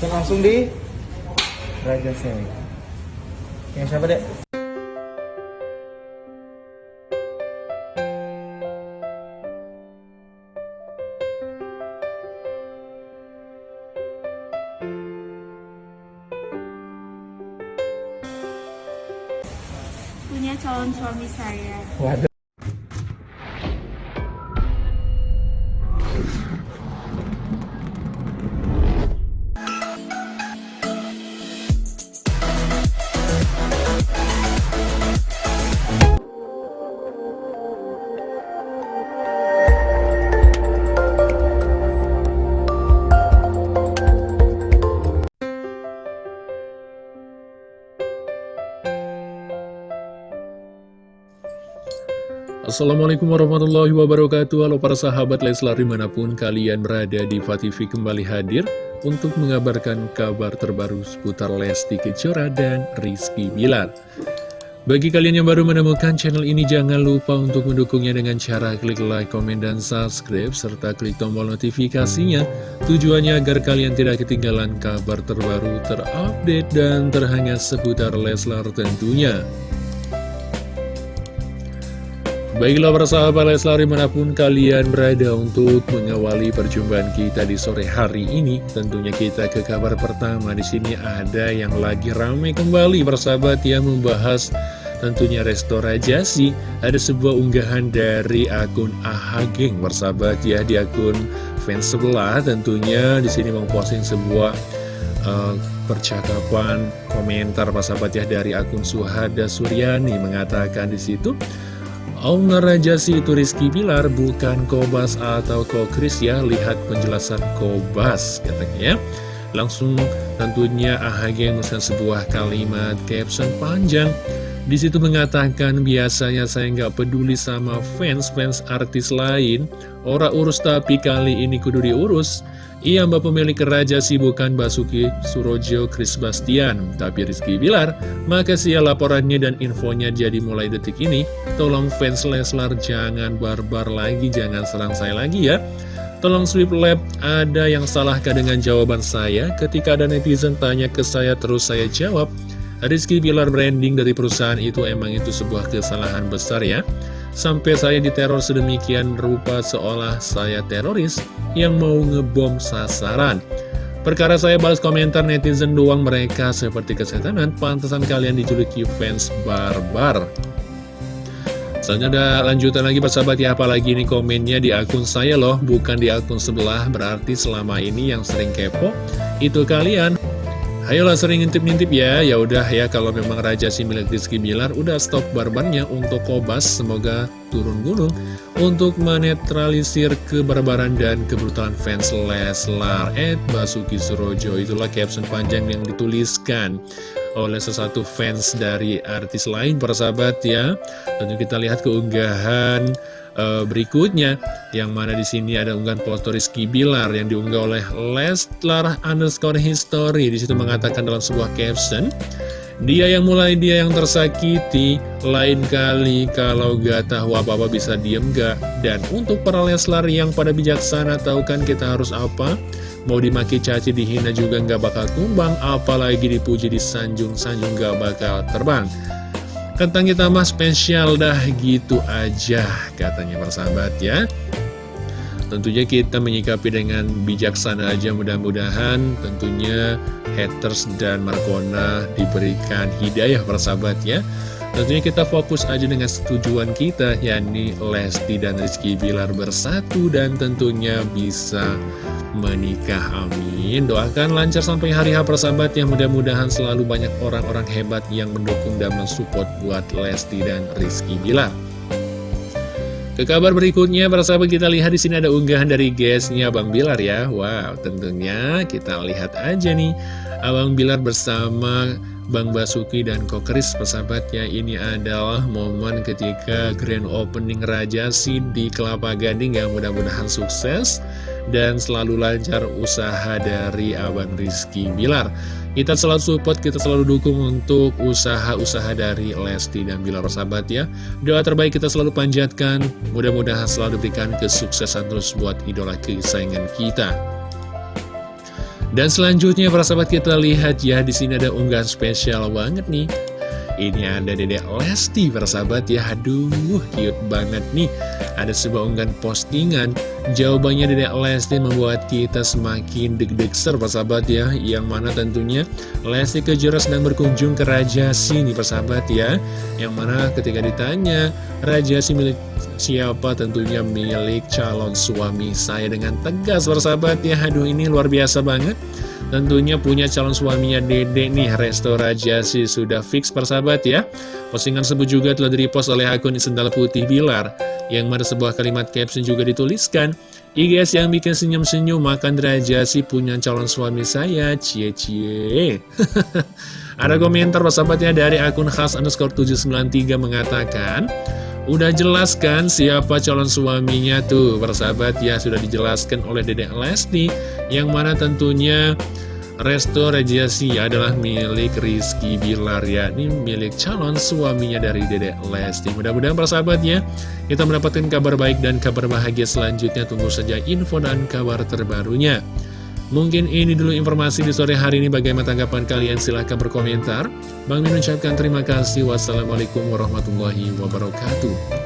Kita langsung di Raja Semi. Yang siapa dek? punya calon suami saya. Waduh. Assalamualaikum warahmatullahi wabarakatuh. Halo para sahabat Leslar di mana pun kalian berada di TV kembali hadir Untuk mengabarkan kabar terbaru seputar Lesti Kejora dan Rizky Bilar. Bagi kalian yang baru menemukan channel ini jangan lupa untuk mendukungnya dengan cara klik like, komen, dan subscribe Serta klik tombol notifikasinya. Tujuannya agar kalian tidak ketinggalan kabar terbaru terupdate dan terhangat seputar Leslar tentunya Baiklah para sahabat Leslar di mana pun kalian berada untuk mengawali perjumpaan kita di sore hari ini Tentunya kita ke kabar pertama. Di sini ada yang lagi ramai kembali persahabat yang membahas tentunya restorajasi Ada sebuah unggahan dari akun Ahageng persahabat ya di akun fans sebelah. Tentunya di sini memposting sebuah uh, percakapan komentar persahabat ya dari akun Suhada Suryani. Mengatakan di situ Owner Rajasi itu Rizky Bilar bukan Kobas atau Kokris ya. Lihat penjelasan Kobas katanya ya. Langsung tentunya AHG memesan sebuah kalimat caption panjang. Di situ mengatakan biasanya saya nggak peduli sama fans-fans artis lain. Ora urus tapi kali ini kudu diurus Iya mbak pemilik Raja sih bukan Basuki Surojo Chris Bastian. Tapi Rizky Bilar Makasih ya laporannya dan infonya jadi mulai detik ini. Tolong fans Leslar jangan barbar lagi Jangan serang saya lagi ya. Tolong sweep lab ada yang salahkah dengan jawaban saya? Ketika ada netizen tanya ke saya terus saya jawab. Rizky Bilar branding dari perusahaan itu emang itu sebuah kesalahan besar ya Sampai saya diteror sedemikian rupa seolah saya teroris yang mau ngebom sasaran. Perkara saya balas komentar netizen doang mereka seperti kesetanan Pantesan kalian dijuluki fans barbar. Selanjutnya ada lanjutan lagi persahabat ya. Apalagi ini komennya di akun saya loh Bukan di akun sebelah. Berarti selama ini yang sering kepo Itu kalian Ayolah sering ngintip-ngintip ya. Ya udah ya kalau memang Raja si milik Rizky Bilar Udah stop barbarnya untuk Kobas Semoga turun gunung Untuk menetralisir kebarbaran dan kebrutalan fans Leslar. Ed Basuki Surojo Itulah caption panjang yang dituliskan oleh sesuatu fans dari artis lain persahabat ya. Tentu kita lihat keunggahan uh, berikutnya yang mana di sini ada unggahan foto Rizky Bilar yang diunggah oleh Leslar underscore history. Di situ mengatakan dalam sebuah caption dia yang mulai dia yang tersakiti lain kali kalau gak tahu apa-apa bisa diem gak? Dan untuk para Leslar yang pada bijaksana tahu kan kita harus apa? Mau dimaki caci dihina juga gak bakal tumbang apalagi dipuji disanjung-sanjung gak bakal terbang Kentang kita mah spesial dah gitu aja katanya persahabat ya. Tentunya kita menyikapi dengan bijaksana aja mudah-mudahan tentunya haters dan Markona diberikan hidayah persahabat ya. Tentunya kita fokus aja dengan tujuan kita yakni Lesti dan Rizky Bilar bersatu dan tentunya bisa menikah amin doakan lancar sampai hari H persahabat yang mudah-mudahan selalu banyak orang-orang hebat yang mendukung dan mensupport buat Lesti dan Rizky Bilar. Ke kabar berikutnya para sahabat kita lihat di sini ada unggahan dari guysnya Bang Bilar ya. Wow tentunya kita lihat aja nih. Abang Bilar bersama Bang Basuki dan Kokris persahabatnya ini adalah momen ketika grand opening Raja Si di Kelapa Gading yang mudah-mudahan sukses dan selalu lancar usaha dari Abang Rizky Bilar kita selalu support, kita selalu dukung untuk usaha-usaha dari Lesti dan Bilar persahabat ya doa terbaik kita selalu panjatkan mudah-mudahan selalu diberikan kesuksesan terus buat idola kesayangan kita Dan selanjutnya para sahabat kita lihat ya di sini ada unggahan spesial banget nih. Ini ada Dedek Lesti para sahabat ya. Aduh, cute banget nih. Ada sebuah unggahan postingan. Jawabannya Dedek Lesti membuat kita semakin deg-deg ser para sahabat ya. Yang mana tentunya Lesti Kejora sedang berkunjung ke Raja Sini para sahabat ya. Yang mana ketika ditanya Raja Si milik siapa tentunya milik calon suami saya dengan tegas bersahabat ya aduh ini luar biasa banget tentunya punya calon suaminya dede nih Resto Rajasi sudah fix persahabat ya. Postingan sebut juga telah direpost oleh akun Sendal Putih Bilar. Yang mana sebuah kalimat caption juga dituliskan IGS yang bikin senyum-senyum makan Rajasi punya calon suami saya. Cie-cie ada komentar persahabatnya dari akun khas underscore 793 mengatakan Udah jelas kan siapa calon suaminya tuh? Persahabat ya sudah dijelaskan oleh Dedek Lesti Yang mana tentunya Resto Regiasi adalah milik Rizky Bilar ya Ini milik calon suaminya dari Dedek Lesti. Mudah-mudahan persahabat ya Kita mendapatkan kabar baik dan kabar bahagia selanjutnya. Tunggu saja info dan kabar terbarunya Mungkin ini dulu informasi di sore hari ini. Bagaimana tanggapan kalian? Silahkan berkomentar. Bang Min ucapkan terima kasih. Wassalamualaikum warahmatullahi wabarakatuh.